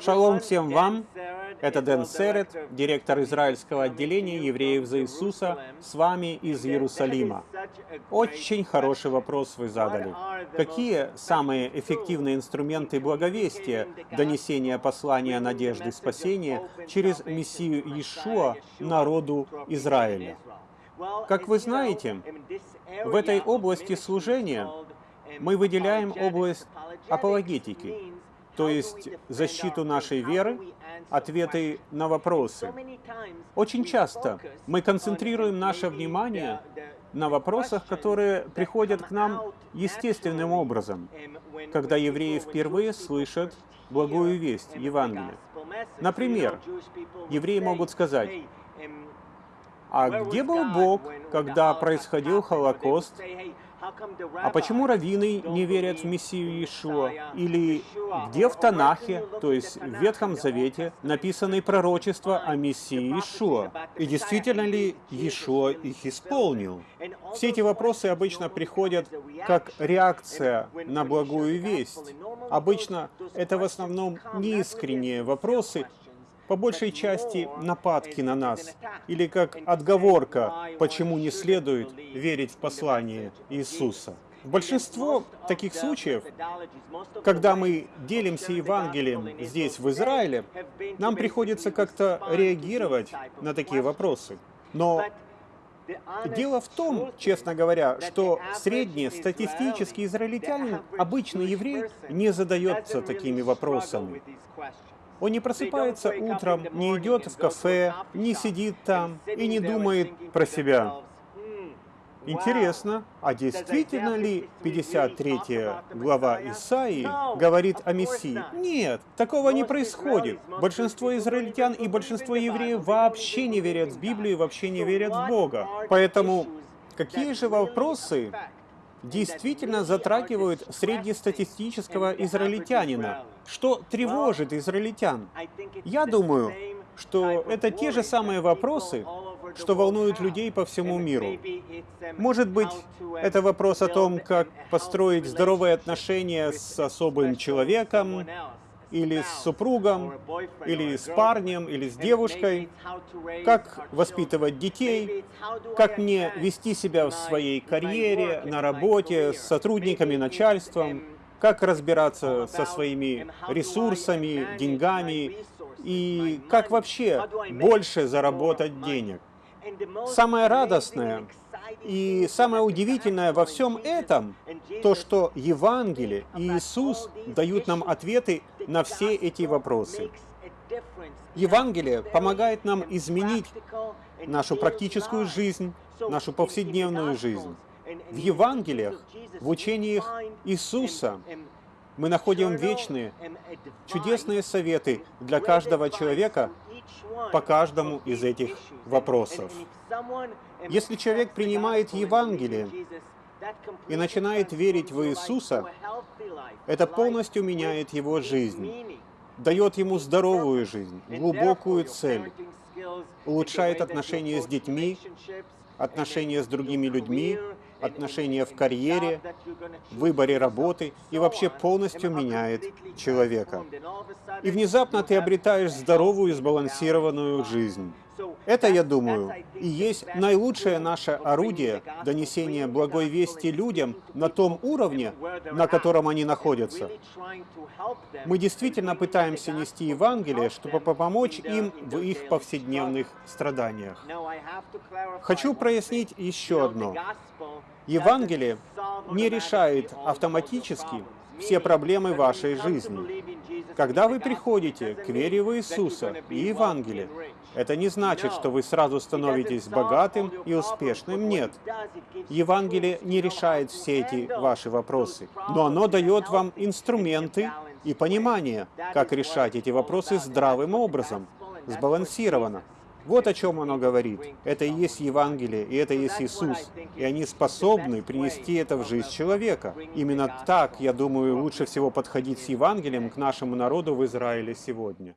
Шалом всем вам! Это Дэн Серет, директор израильского отделения евреев за Иисуса, с вами из Иерусалима. Очень хороший вопрос вы задали. Какие самые эффективные инструменты благовестия, донесения послания надежды и спасения через Мессию Иешуа народу Израиля? Как вы знаете, в этой области служения мы выделяем область апологетики, то есть защиту нашей веры, ответы на вопросы. Очень часто мы концентрируем наше внимание на вопросах, которые приходят к нам естественным образом, когда евреи впервые слышат благую весть, Евангелие. Например, евреи могут сказать, а где был Бог, когда происходил Холокост? А почему раввины не верят в Мессию Иешуа? Или где в Танахе, то есть в Ветхом Завете, написаны пророчества о Мессии Иешуа? И действительно ли Иешуа их исполнил? Все эти вопросы обычно приходят как реакция на благую весть. Обычно это в основном неискренние вопросы, по большей части нападки на нас, или как отговорка, почему не следует верить в послание Иисуса. Большинство таких случаев, когда мы делимся Евангелием здесь, в Израиле, нам приходится как-то реагировать на такие вопросы. Но Дело в том, честно говоря, что средний статистический израильтянин, обычный еврей, не задается такими вопросами. Он не просыпается утром, не идет в кафе, не сидит там и не думает про себя. Интересно, а действительно ли 53 глава Исаии говорит о Мессии? Нет, такого не происходит. Большинство израильтян и большинство евреев вообще не верят в Библию, вообще не верят в Бога. Поэтому какие же вопросы действительно затрагивают среднестатистического израильтянина. Что тревожит израильтян? Я думаю, что это те же самые вопросы, что волнуют людей по всему миру. Может быть, это вопрос о том, как построить здоровые отношения с особым человеком, или с супругом, или с парнем, или с девушкой, как воспитывать детей, как мне вести себя в своей карьере, на работе, с сотрудниками, начальством, как разбираться со своими ресурсами, деньгами, и как вообще больше заработать денег. Самое радостное и самое удивительное во всем этом, то, что Евангелие и Иисус дают нам ответы на все эти вопросы. Евангелие помогает нам изменить нашу практическую жизнь, нашу повседневную жизнь. В Евангелиях, в учениях Иисуса мы находим вечные, чудесные советы для каждого человека по каждому из этих вопросов. Если человек принимает Евангелие и начинает верить в Иисуса, это полностью меняет его жизнь, дает ему здоровую жизнь, глубокую цель, улучшает отношения с детьми, отношения с другими людьми, отношения в карьере, выборе работы и вообще полностью меняет человека. И внезапно ты обретаешь здоровую и сбалансированную жизнь. Это, я думаю, и есть наилучшее наше орудие донесения благой вести людям на том уровне, на котором они находятся. Мы действительно пытаемся нести Евангелие, чтобы помочь им в их повседневных страданиях. Хочу прояснить еще одно. Евангелие не решает автоматически все проблемы вашей жизни. Когда вы приходите к вере в Иисуса и Евангелие, это не значит, что вы сразу становитесь богатым и успешным. Нет. Евангелие не решает все эти ваши вопросы, но оно дает вам инструменты и понимание, как решать эти вопросы здравым образом, сбалансированно. Вот о чем оно говорит. Это и есть Евангелие, и это и есть Иисус. И они способны принести это в жизнь человека. Именно так, я думаю, лучше всего подходить с Евангелием к нашему народу в Израиле сегодня.